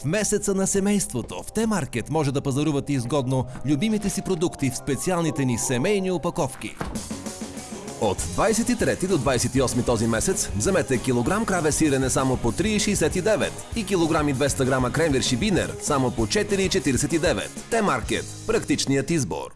В месеца на семейството в Т-маркет може да пазарувате изгодно любимите си продукти в специалните ни семейни опаковки. От 23 до 28 този месец вземете килограм краве сирене само по 3,69 и килограм и 200 грама кремвирши бинер само по 4,49. Т-маркет – практичният избор.